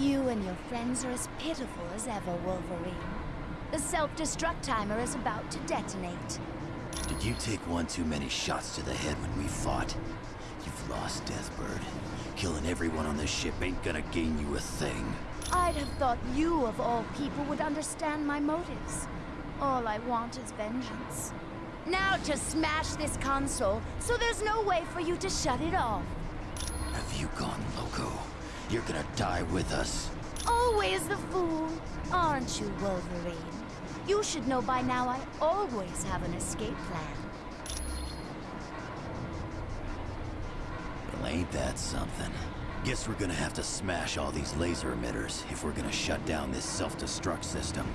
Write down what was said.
You and your friends are as pitiful as ever, Wolverine. The self-destruct timer is about to detonate. Did you take one too many shots to the head when we fought? You've lost, Deathbird. Killing everyone on this ship ain't gonna gain you a thing. I'd have thought you, of all people, would understand my motives. All I want is vengeance. Now to smash this console, so there's no way for you to shut it off. Have you gone loco? You're gonna die with us. Always the fool, aren't you, Wolverine? You should know by now I always have an escape plan. Well, ain't that something? Guess we're gonna have to smash all these laser emitters if we're gonna shut down this self-destruct system.